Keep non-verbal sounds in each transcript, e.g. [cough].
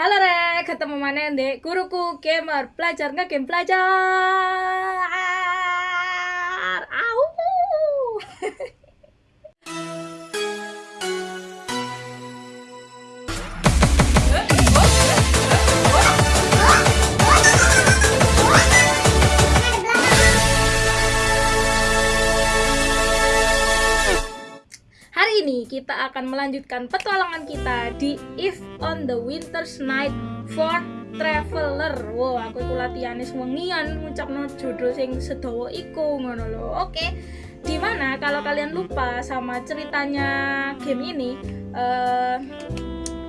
Halo Rek, ketemu mana dek guruku gamer belajar nggak game belajar. Au. [laughs] Ini kita akan melanjutkan petualangan kita di If on the Winter's Night for Traveler. Wow, aku iku latihane wengian ngucapno judul sing sedawa iku ngono lho. Oke. Di mana kalau kalian lupa sama ceritanya game ini, eh,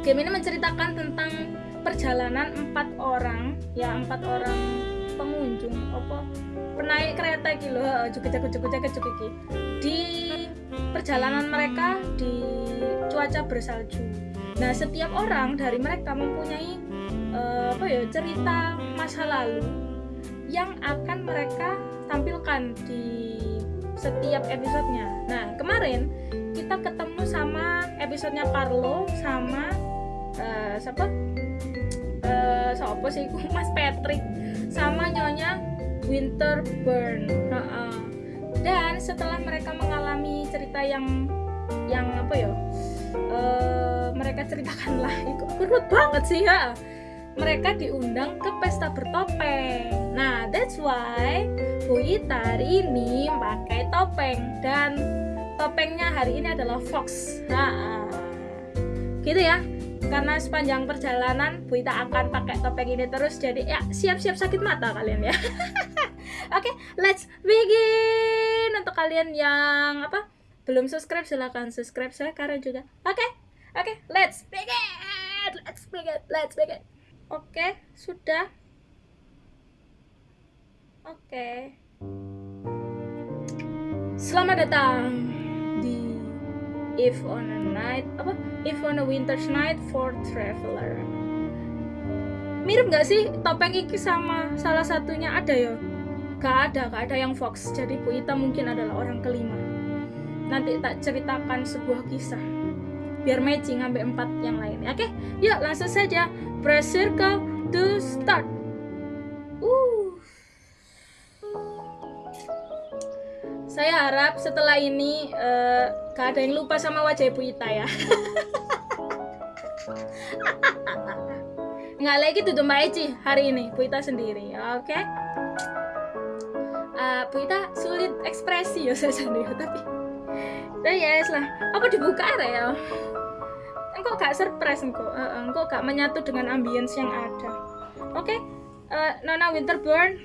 game ini menceritakan tentang perjalanan empat orang, ya empat orang pengunjung apa penaik kereta gitu loh, juga juga juga iki di perjalanan mereka di cuaca bersalju. Nah, setiap orang dari mereka mempunyai eh, apa ya cerita masa lalu yang akan mereka tampilkan di setiap episodenya. Nah, kemarin kita ketemu sama episodenya Carlo sama eh, siapa? Eh, siapa sih? Mas Patrick sama nyonya Winterburn. Dan setelah mereka mengalami cerita yang yang apa ya? Eh, mereka ceritakan lah. Itu kurut banget sih ya mereka diundang ke pesta bertopeng. Nah that's why Bu Ita hari ini pakai topeng. Dan topengnya hari ini adalah fox. Nah, gitu ya karena sepanjang perjalanan Bu Ita akan pakai topeng ini terus jadi ya siap-siap sakit mata kalian ya [laughs] Oke, okay, let's begin. Untuk kalian yang apa belum subscribe silahkan subscribe sekarang juga. Oke, okay? oke, okay, let's begin. Let's begin. Let's begin. Oke, okay, sudah. Oke. Okay. Selamat datang di If on a Night apa? If on a Winter's Night for Traveler. Mirip nggak sih topeng iki sama salah satunya ada ya? gak ada gak ada yang Fox jadi Bu Ita mungkin adalah orang kelima nanti tak ceritakan sebuah kisah biar matching ngambil empat yang lain oke yuk langsung saja press circle to start saya harap setelah ini uh, gak ada yang lupa sama wajah Bu Ita ya. [laughs] Nggak lagi tuh Mbak Eci hari ini Bu Ita sendiri oke? Okay? uh, Bu Ita sulit ekspresi ya [laughs] saya sendiri tapi nah yes lah. Apa dibuka ya engkau gak surprise engkau uh, engkau gak menyatu dengan ambience yang ada. Oke? Okay? uh, Nona Winterburn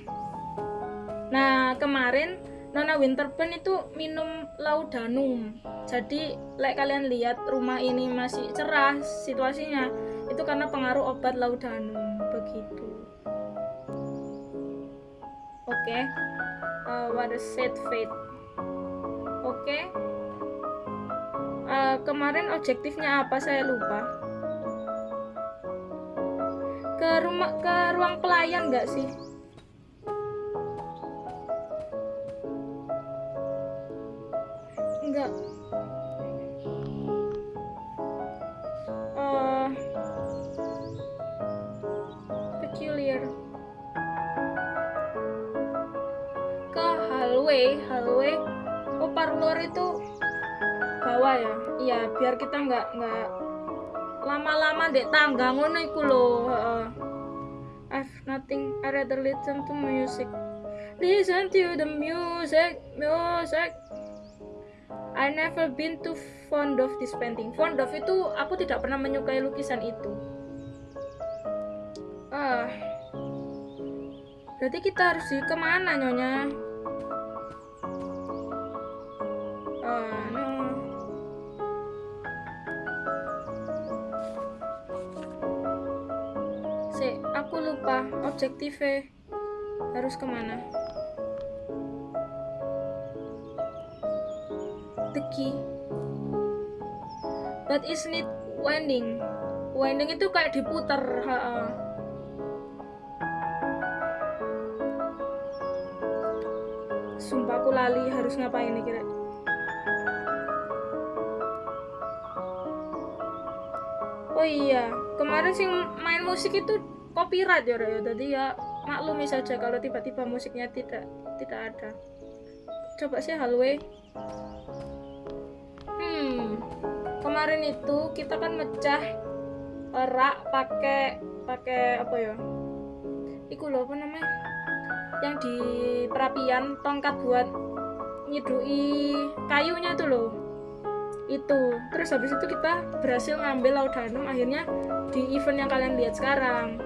nah kemarin Nona Winterburn itu minum laudanum. Jadi like kalian lihat rumah ini masih cerah situasinya itu karena pengaruh obat laudanum begitu. Oke okay uh, what a sad fate oke okay. uh, kemarin objektifnya apa? Saya lupa. Ke rumah ke ruang pelayan nggak sih biar kita nggak nggak lama-lama dek tangga ngono iku lho uh, I've nothing I rather listen to music. Listen to the music music. I never been too fond of this painting. Fond of itu aku tidak pernah menyukai lukisan itu. Ah. Berarti kita harus di ke mana nyonya objektifnya harus ke mana? The key. But isn't it winding? Winding itu kayak diputar ha -ha. sumpah aku lali harus ngapain nih kira? Oh iya kemarin sih main musik itu copyright ya ya jadi ya maklumi saja kalau tiba-tiba musiknya tidak tidak ada. Coba sih halwe hmm kemarin itu kita kan mecah rak pakai pakai apa ya? Iku loh apa namanya? Yang di perapian tongkat buat nyidui kayunya tuh loh itu. Terus habis itu kita berhasil ngambil laudanum akhirnya di event yang kalian lihat sekarang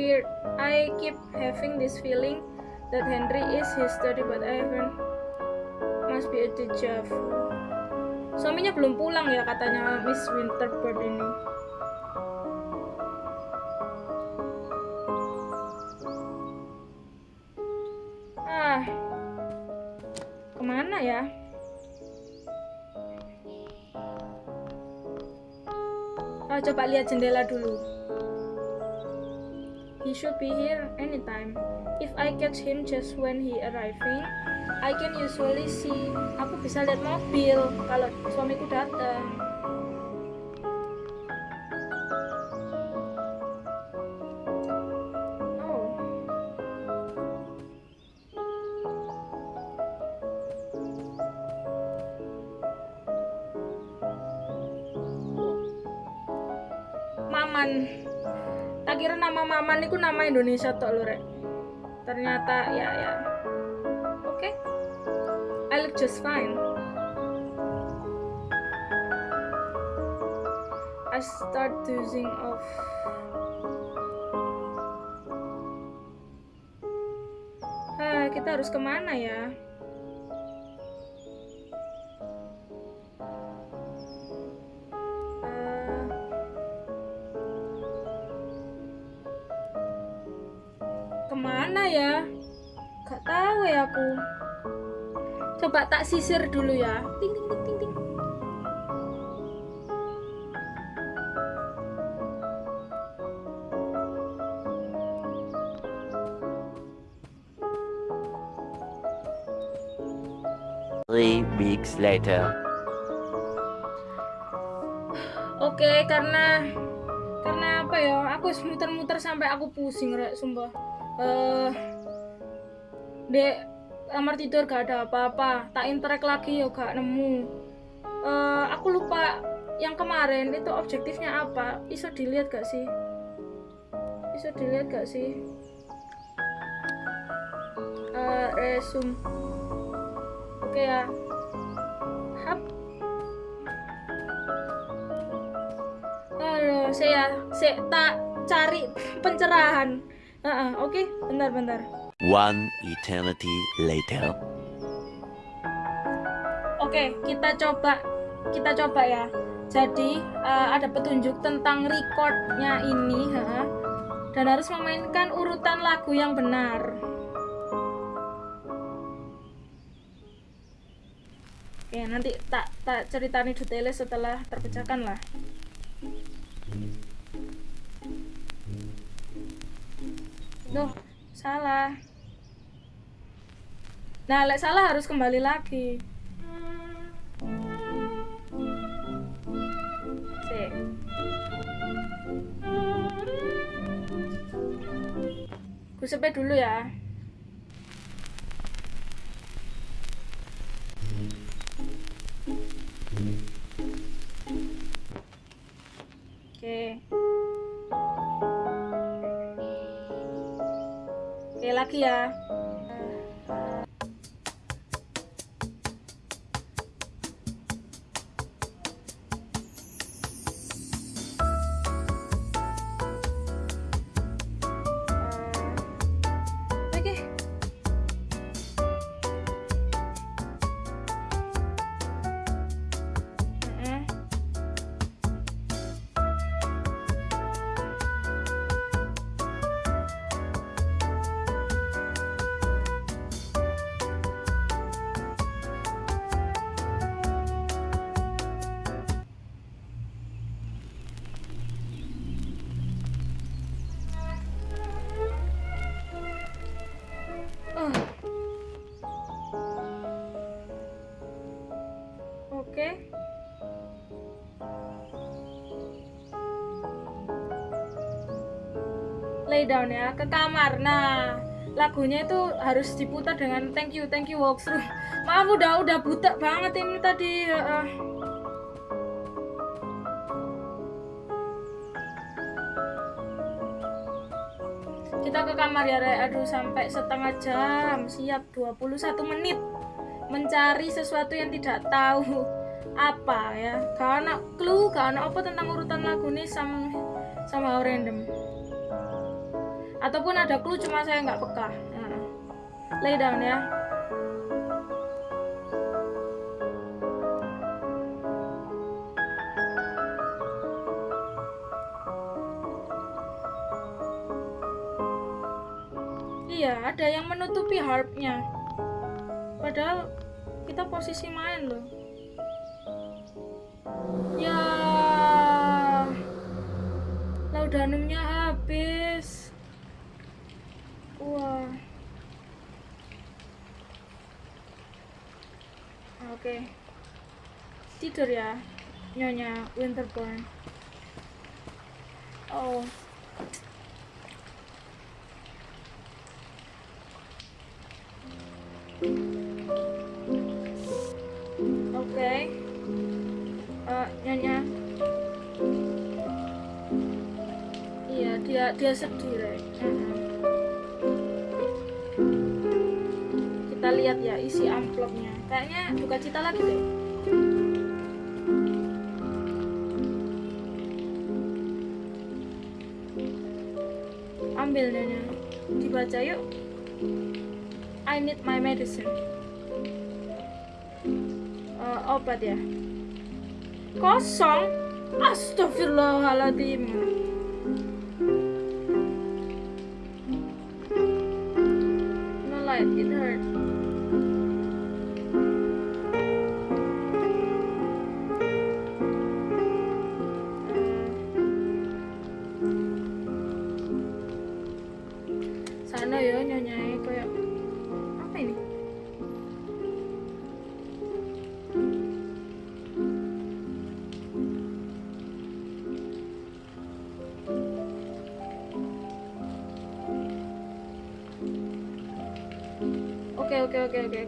weird. I keep having this feeling that Henry is history but I haven't. Must be a deja vu. Suaminya belum pulang ya katanya Miss Winterbird ini. Ya? Oh, coba lihat jendela dulu he should be here anytime. If I catch him just when he arriving I can usually see. Aku bisa lihat mobil kalau suamiku datang itu nama Indonesia tok lho rek ternyata ya ya oke okay. I look just fine I start dozing off Hah, kita harus ke mana ya? Aku coba tak sisir dulu ya ting ting ting ting ting Three weeks later. Oke, okay, karena karena apa ya? Aku muter-muter sampai aku pusing, rek, sumpah. Eh uh, Dek, kamar tidur gak ada apa-apa. Tak interact lagi ya gak nemu. Uh, aku lupa yang kemarin itu objektifnya apa. Bisa dilihat gak sih? Bisa dilihat gak sih? Uh, resume. Oke okay, ya. Hap. Halo, saya saya tak cari pencerahan. Uh -uh, oke okay? bentar bentar One eternity later. Oke, kita coba kita coba ya. Jadi uh, ada petunjuk tentang recordnya ini, ha? dan harus memainkan urutan lagu yang benar. Oke, nanti tak tak ceritani detailnya setelah terpecahkan lah. Duh, salah. Nah, lek salah harus kembali lagi. Sik. Gue dulu ya. Oke. Oke lagi ya. Down ya ke kamar. Nah lagunya itu harus diputar dengan thank you thank you walkthrough. [laughs] Maaf udah udah buta banget ini tadi uh, kita ke kamar ya Re. aduh sampai setengah jam. Siap 21 menit. Mencari sesuatu yang tidak tahu apa ya. Karena clue karena apa tentang urutan lagu ini sama sama random ataupun ada clue cuma saya nggak peka. Nah, lay down ya. Iya ada yang menutupi harpnya. Padahal kita posisi main loh. Ya. Laudanumnya habis wah oke tidur ya. Nyonya winterborn. Oh. Oke. Eh, nyonya. Iya dia dia sedih Rek. Mhm. kita lihat ya isi amplopnya. Kayaknya duka cita lagi deh ambil dibaca yuk. I need my medicine. Eh, obat ya? Kosong. Astagfirullahaladzim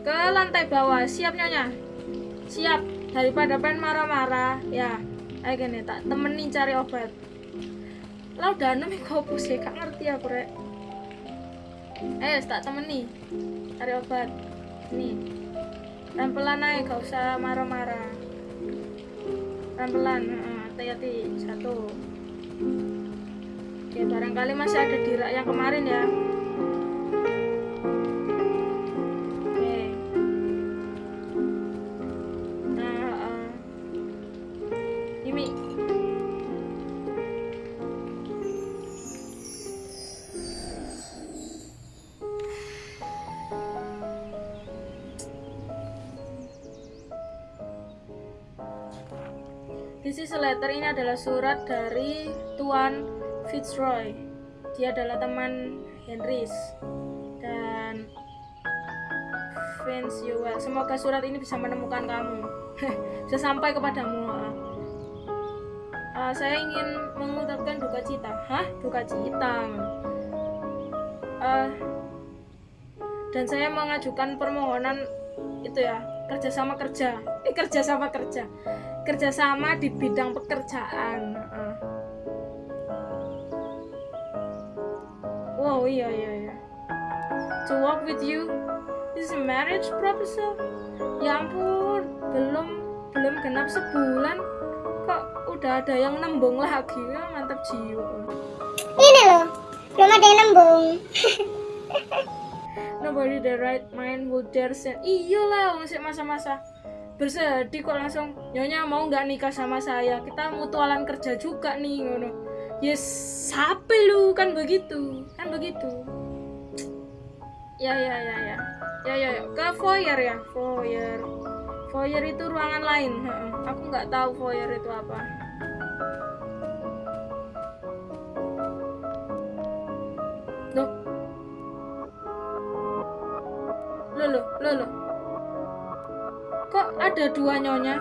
ke lantai bawah. Siap nyonya? Siap. Daripada pengen marah-marah. Ya. Ayo gini tak temenin cari obat. Laudanum kok sih gak ngerti aku rek. Ayo tak temeni. Cari obat. Nih pelan-pelan aja gak usah marah-marah. Pelan-pelan heeh, hati-hati. Satu. Oke barangkali masih ada di rak yang kemarin ya ini adalah surat dari Tuan Fitzroy. Dia adalah teman Henrys dan Vince Yuel. Semoga surat ini bisa menemukan kamu, [laughs] bisa sampai kepadamu. Ah, saya ingin mengucapkan duka cita. Hah? Duka cita. Ah, dan saya mengajukan permohonan itu ya kerjasama kerja eh kerjasama kerja kerjasama di bidang pekerjaan. Wow iya iya iya. To work with you this is a marriage proposal. Ya ampun belum belum genap sebulan. Kok udah ada yang nembung lagi? Ya mantap jiwa. Ini loh, belum ada yang nembung. [laughs] Nobody the right mind would dare say Iyalah masih masa-masa bersedih kok langsung Nyonya mau nggak nikah sama saya? Kita mutualan kerja juga nih ngono. Yes, sape lu? Kan begitu Kan begitu. Ya ya ya ya. Ya ya ya. Ke foyer ya? Foyer. Foyer itu ruangan lain. Aku nggak tahu foyer itu apa ada dua nyonya?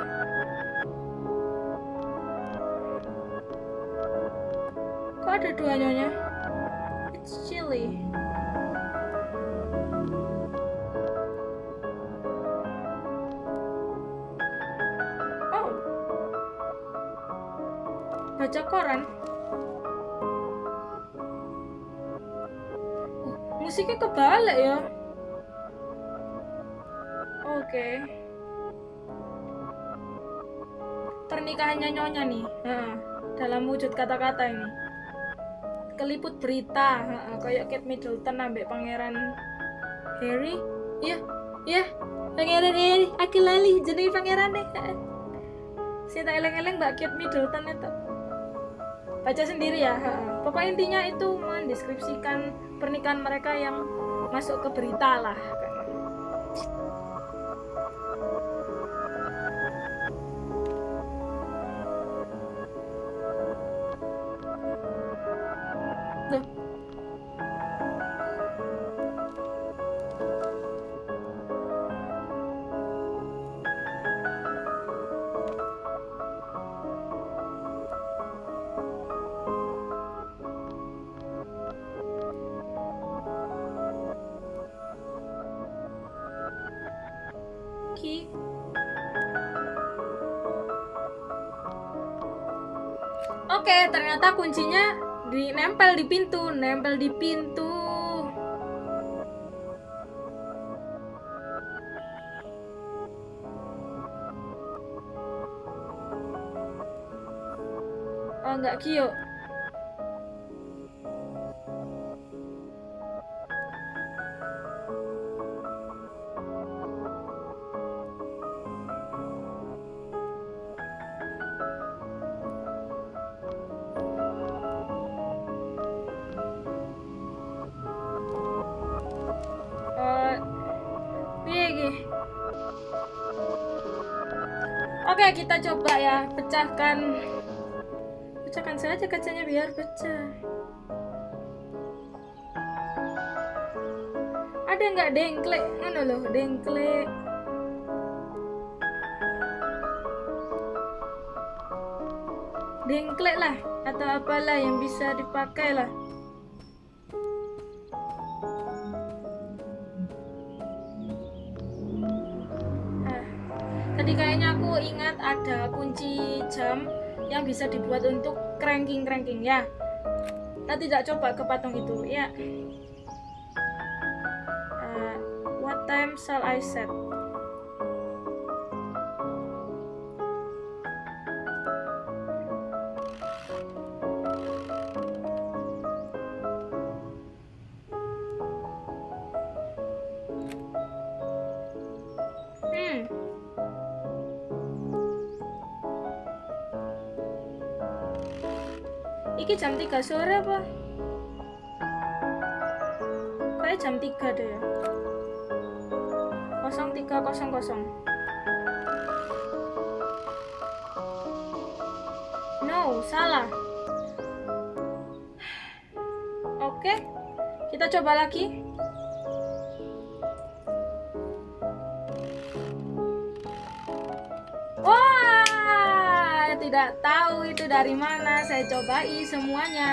Kok ada dua nyonya? It's really. Oh. Baca koran. Musiknya kebalik ya. Oke. Pernikahannya nyonya nih. Heeh, dalam wujud kata-kata ini. Keliput berita, heeh, kayak Kate Middleton ambek pangeran Harry. Iya, iya. Pangeran Harry, aku lali jenenge pangeran deh. Saya tak eleng-eleng Mbak Kate Middleton itu. Baca sendiri ya. heeh. Pokoknya intinya itu mendeskripsikan pernikahan mereka yang masuk ke berita lah. Oke, ternyata kuncinya di nempel di pintu, nempel di pintu. Oh, enggak Kyo. Pecahkan. Pecahkan saja kacanya biar pecah. Ada nggak dengklek? Mana loh, dengklek. Dengklek lah, atau apalah yang bisa dipakai lah. Tadi kayaknya aku ingat ada kunci jam yang bisa dibuat untuk cranking-cranking ya. Kita tidak coba ke patung itu ya. Ah, what time shall I set? 3 sore apa? Kayak jam 3 deh ya. 0300. No, salah. Oke. Kita coba lagi. Tahu itu dari mana. Saya cobai semuanya.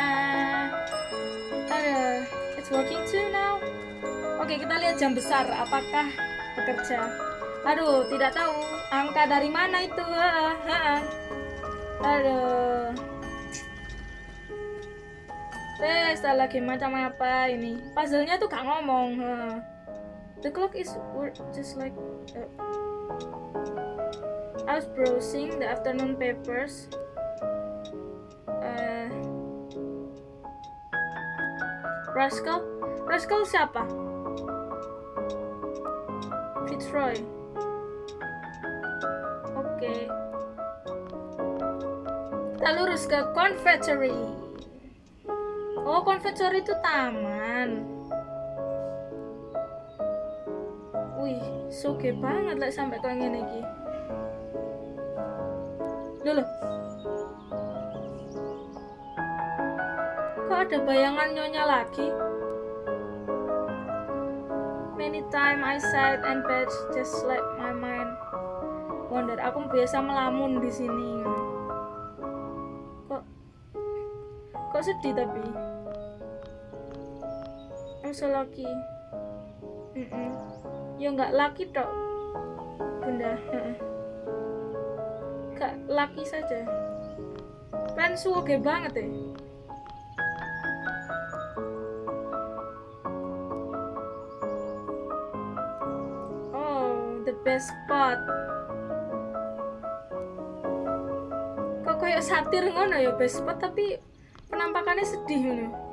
Aduh, it's working too now. Oke, kita lihat jam besar. Apakah bekerja? Aduh, tidak tahu. Angka dari mana itu? Aduh. Tes, lagi macam apa ini? Puzzle-nya tuh gak ngomong. The clock is work just like. uh, I was browsing the afternoon papers. Rascal? Rascal siapa? Fitzroy. Oke. Kita lurus ke Confectory. Oh, Confectory itu taman. Wih, soge banget lah sampai kayak. Loh, loh. Ada bayangan nyonya lagi? Many time I sighed and bed just let my mind wonder. Aku biasa melamun di sini. Kok kok sedih tapi? I'm so lucky. Mm-mm. Ya nggak lucky dok, bunda. Gak lucky saja. Pensu oke banget ya. Oh, best spot. Kok kayak satir ngono ya best tapi penampakannya sedih ngono.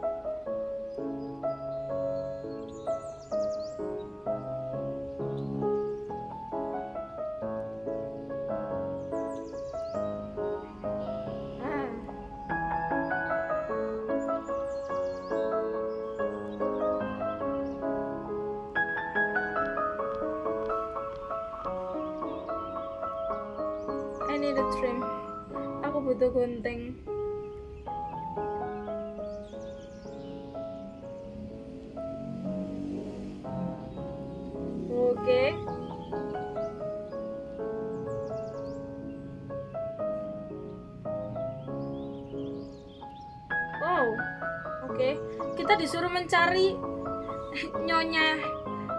Kita disuruh mencari [laughs] nyonya.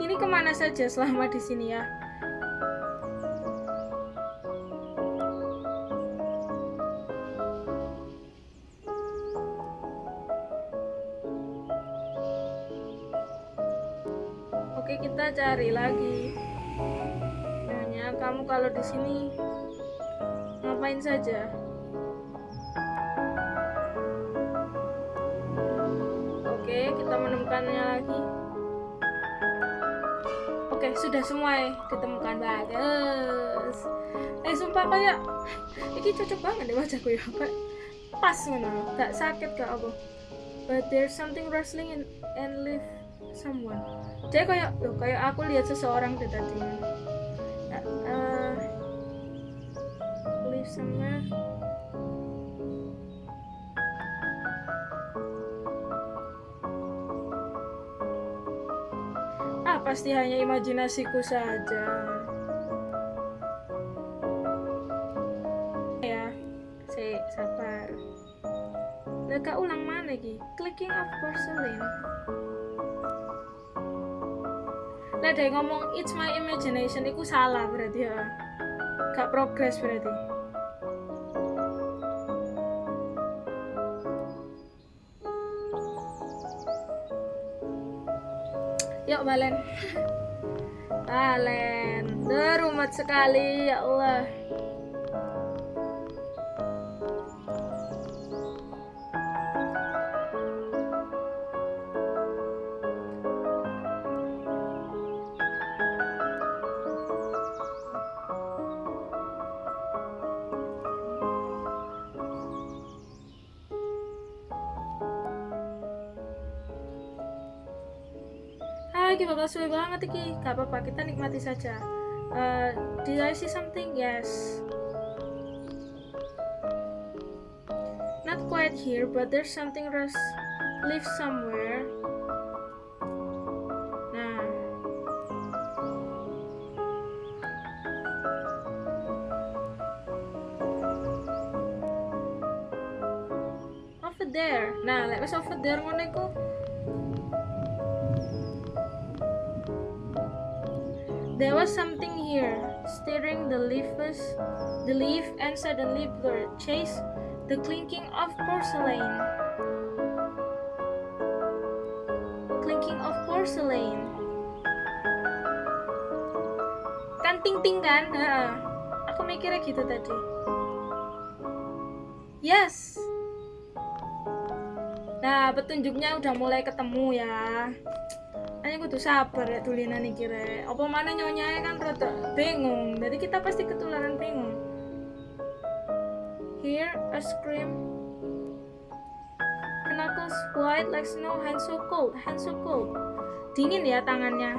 Ini ke mana saja selama di sini ya? Oke, kita cari lagi. Nyonya, kamu kalau di sini ngapain saja? Sudah semua ya ditemukan bagus. Eh, sumpah kayak ini cocok banget deh wajahku ya. Kayak pas ngono, gak sakit gak apa. But there's something rustling in, and live someone. Jadi kayak, loh, kayak aku lihat seseorang deh tadi. Pasti hanya imajinasiku saja. Ya, si sabar. Leka ulang mana ki? Clicking of porcelain. Lah ngomong it's my imagination iku salah berarti ya. Gak progress berarti. Balen. Duh, rumet sekali ya Allah. Suwe banget iki. Gak apa-apa, kita nikmati saja. Uh, did I see something? Yes. Not quite here, but there's something rest live somewhere. Nah. Over there. Nah, wis over there ngono iku. There was something here, stirring the leaves, the leaf, and suddenly blurred. Chase the clinking of porcelain. Clinking of porcelain. Kan ting ting kan? Heeh. Aku mikirnya gitu tadi. Yes. Nah, petunjuknya udah mulai ketemu ya. Hanya kudu sabar ya tulinan iki rek. Apa mana nyonya kan rada bingung. Jadi kita pasti ketularan bingung. Here a scream. Knuckles white like snow, hands so cold, hands so cold. Dingin ya tangannya.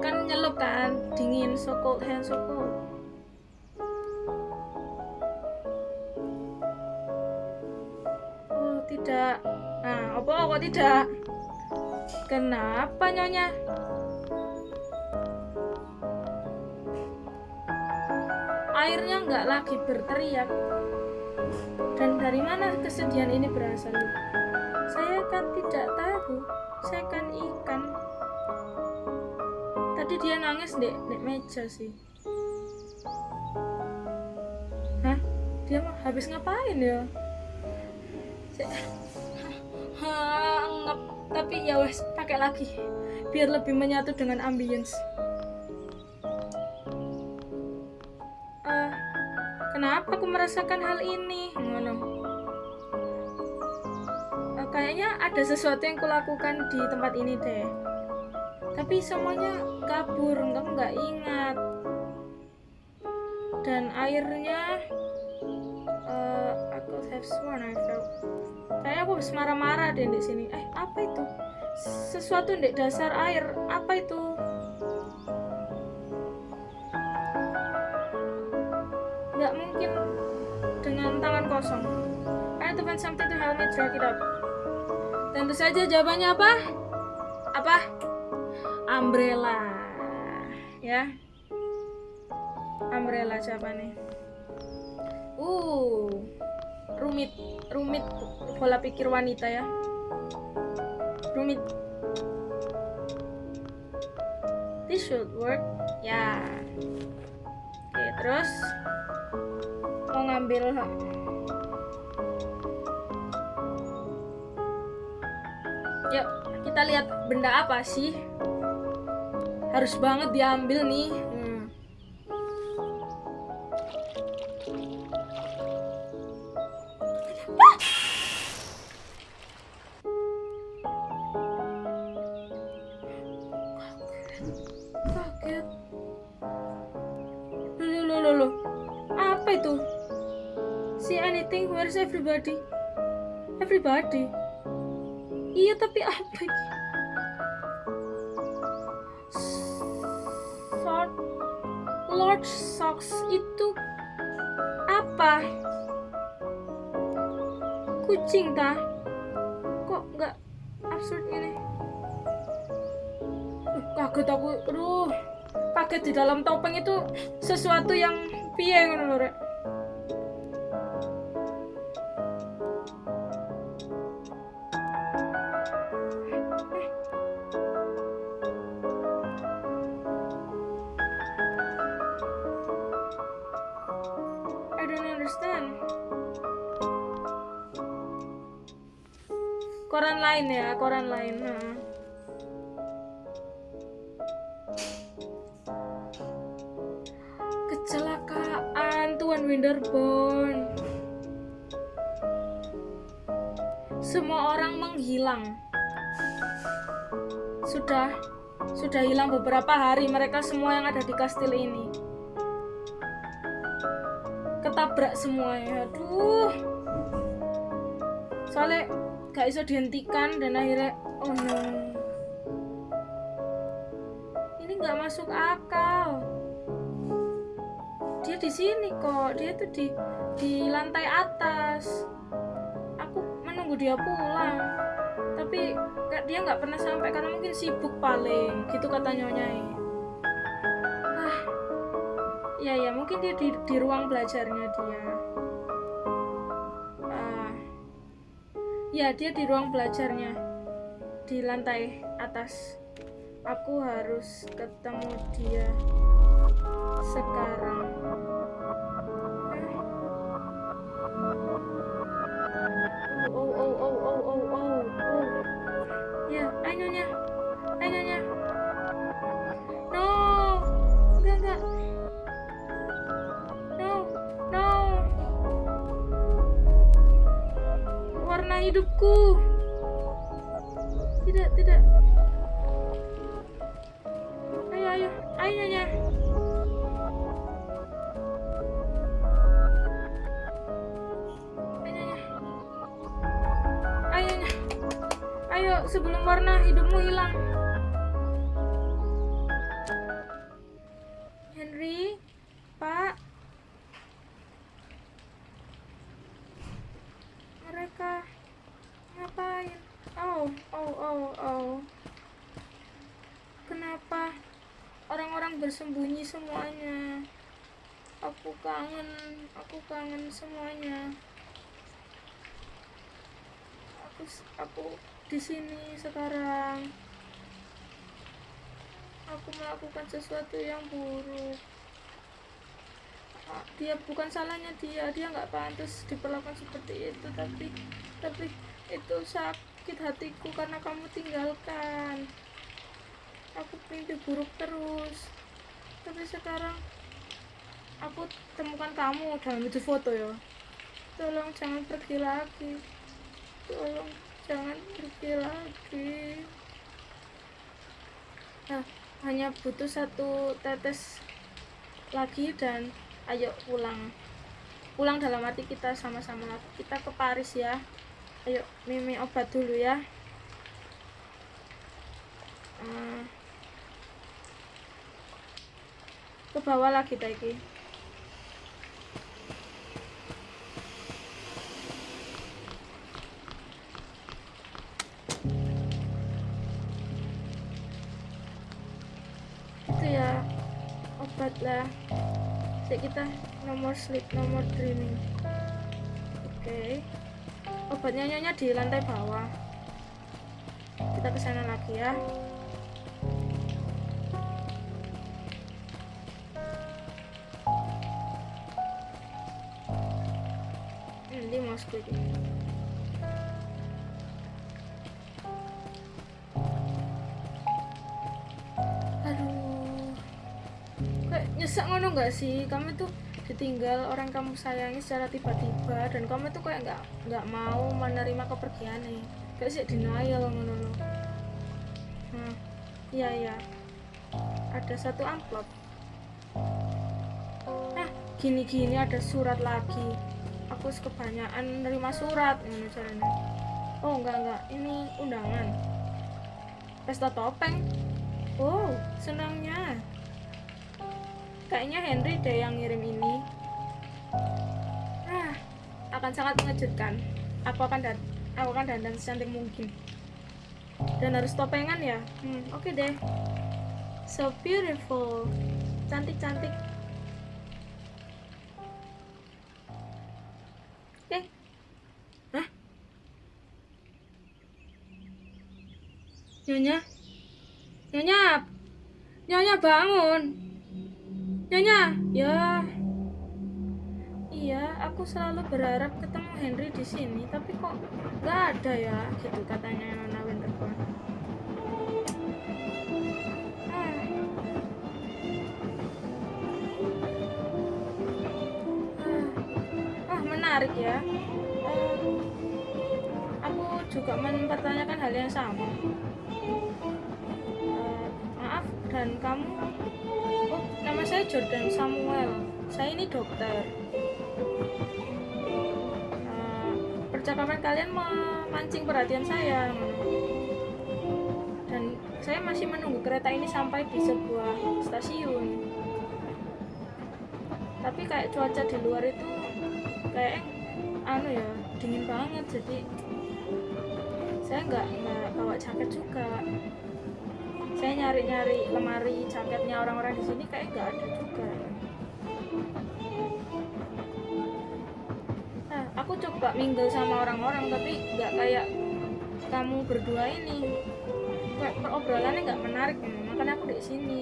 Kan nyelup kan, dingin, so cold, hands so cold. Tidak. Nah, apa kok tidak? Kenapa nyonya? Airnya nggak lagi berteriak dan dari mana kesedihan ini berasal? Saya kan tidak tahu. Saya kan ikan. Tadi dia nangis dek, dek meja sih. Hah? Dia mah habis ngapain ya? Tapi ya wes pakai lagi biar lebih menyatu dengan ambience. Eh, kenapa aku merasakan hal ini? Ngono. Eh, kayaknya ada sesuatu yang kulakukan di tempat ini deh. Tapi semuanya kabur, kamu nggak ingat. Dan airnya, have sworn I felt. Kayaknya aku habis marah-marah deh di sini. Eh, apa itu? Sesuatu di dasar air. Apa itu? nggak mungkin dengan tangan kosong. I to find something to help me. Tentu saja jawabannya apa? Apa? Umbrella. Ya. Umbrella jawabannya. Uh. Rumit, rumit pola pikir wanita ya. Rumit. This should work. Ya. Oke, terus mau ngambil yuk kita lihat benda apa sih harus banget diambil nih everybody iya tapi apa? Ini Lord Lord Socks itu apa? Kucing tah? Kok nggak absurd ini? Kaget aku. Aduh kaget di dalam topeng itu sesuatu yang piye ngono lho. Lain ya, koran lain. Nah. Kecelakaan Tuan Winterborn. Semua orang menghilang. Sudah sudah hilang beberapa hari mereka semua yang ada di kastil ini. Ketabrak semuanya. Aduh. Soalnya gak bisa dihentikan dan akhirnya oh no. Ini nggak masuk akal. Dia di sini kok dia tuh di di lantai atas. Aku menunggu dia pulang tapi dia nggak pernah sampai karena mungkin sibuk paling gitu kata nyonya ah ya ya mungkin dia di, di ruang belajarnya dia ya dia di ruang belajarnya. Di lantai atas. Aku harus ketemu dia sekarang sebelum warna hidupmu hilang. Terus aku di sini sekarang. Aku melakukan sesuatu yang buruk. Ah, dia bukan salahnya dia dia nggak pantas diperlakukan seperti itu tapi tapi itu sakit hatiku karena kamu tinggalkan. Aku mimpi buruk terus. Tapi sekarang aku temukan kamu dalam itu foto ya. Tolong jangan pergi lagi tolong jangan pergi lagi. Nah hanya butuh satu tetes lagi dan ayo pulang. Pulang dalam arti kita sama-sama. Kita ke Paris ya. Ayo mimi obat dulu ya. Eh, ke bawah lagi Taiki sleep nomor dreaming oke. Obatnya nyonya di lantai bawah. Kita ke sana lagi ya. Hmm, ini gue ini. aduh. Kayak nyesek ngono nggak sih? Kamu tuh ditinggal orang kamu sayangi secara tiba-tiba dan kamu tuh kayak nggak nggak mau menerima kepergiannya kayak sih denial ngono loh nah iya iya. Ada satu amplop. Nah gini-gini ada surat lagi. Aku kebanyakan nerima surat ngono caranya. Oh enggak enggak ini undangan. Pesta topeng. Oh senangnya. Kayaknya Henry deh yang ngirim ini akan sangat mengejutkan. Aku akan dan aku akan dandan secantik mungkin. Dan harus topengan ya? Hmm, oke deh. So beautiful. Cantik cantik oke? Nyonya? Nyonya? Nyonya bangun. Nyonya? Ya Iya aku selalu berharap ketemu Henry di sini tapi kok nggak ada ya gitu katanya Nona Winterborn. Ah. Ah. Menarik ya. Eh, aku juga mempertanyakan hal yang sama. Eh, maaf dan kamu? Oh nama saya Jordan Samuel. Saya ini dokter percakapan kalian memancing perhatian saya. Dan saya masih menunggu kereta ini sampai di sebuah stasiun. Tapi kayak cuaca di luar itu kayak anu ya dingin banget. Jadi saya nggak nggak bawa jaket juga. Saya nyari-nyari lemari jaketnya orang-orang di sini kayak nggak ada coba mingle sama orang-orang tapi nggak kayak kamu berdua ini. Kayak perobrolannya nggak menarik ya. makanya aku di sini.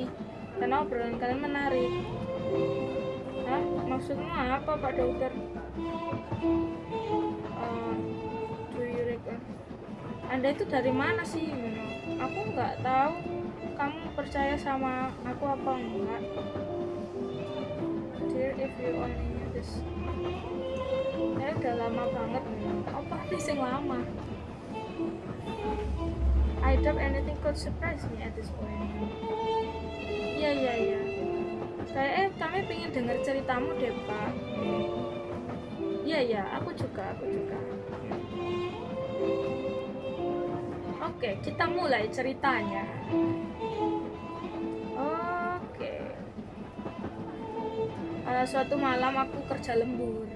Karena obrolan kalian menarik. Hah? maksudnya apa pak dokter? Eh, do you anda itu dari mana sih aku nggak tahu. Kamu percaya sama aku apa enggak? Dear if you only knew this udah lama banget apa sih sing lama. I doubt anything could surprise me at this point. Iya iya iya. Kayak eh kami pengen dengar ceritamu deh pak. Iya iya aku juga aku juga. Oke kita mulai ceritanya. Oke. Eh, suatu malam aku kerja lembur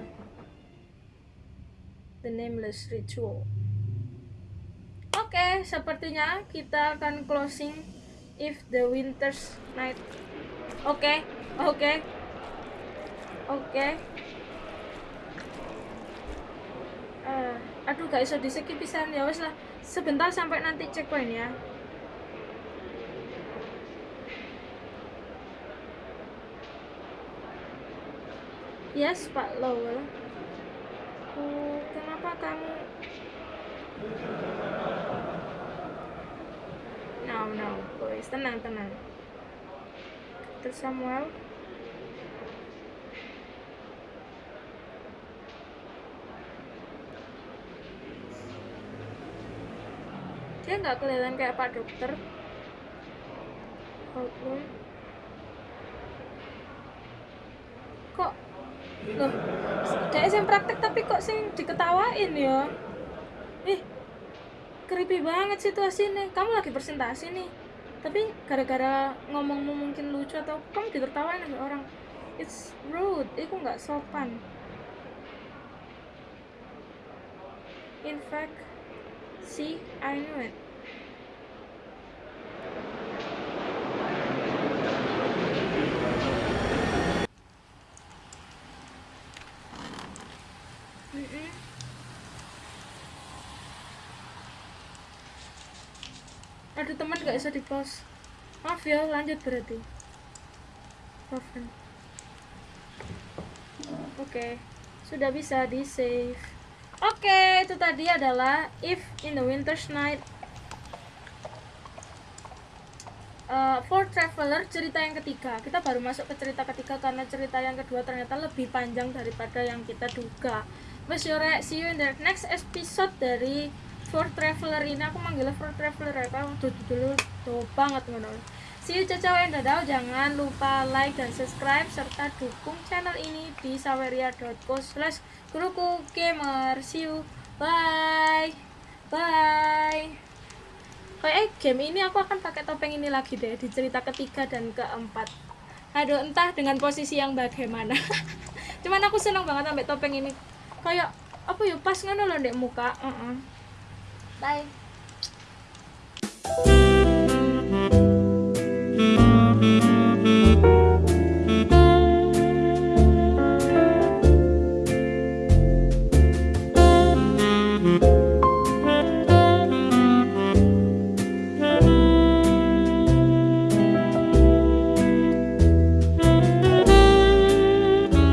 The Nameless Ritual. Oke, sepertinya kita akan closing if the winter's night. Oke, oke, oke. Eh, aduh gak iso di skip pisan ya wes lah. Sebentar sampai nanti checkpoint ya. Yes Pak Lowell oh, kenapa kamu? No no boys tenang tenang. Terus Samuel? Dia nggak kelihatan kayak pak dokter. Oke. kok loh dia yang praktek tapi kok sing diketawain ya? Ih creepy banget situasinya kamu lagi presentasi nih. Tapi gara-gara ngomongmu mungkin lucu atau kamu ditertawain sama orang. It's rude. Itu nggak sopan. In fact see I knew it Mm-mm. Aduh teman gak bisa di pause Maaf ya lanjut berarti. Oke Sudah bisa di save Oke itu tadi adalah If in the winter's night. Uh, for Traveler cerita yang ketiga. Kita baru masuk ke cerita ketiga karena cerita yang kedua ternyata lebih panjang daripada yang kita duga. Mas Yore, see you in the next episode dari For Traveler ini aku manggilnya For Traveler ya kan dulu dulu tuh banget See you cacaw and dadau jangan lupa like dan subscribe serta dukung channel ini di saweria.co slash guruku gamer. See you. Bye. Bye. Kayak eh, game ini aku akan pakai topeng ini lagi deh di cerita ketiga dan keempat. Aduh entah dengan posisi yang bagaimana. [laughs] Cuman aku senang banget sampai topeng ini. Kayak apa ya pas ngono loh dek muka. Uh -uh. Bye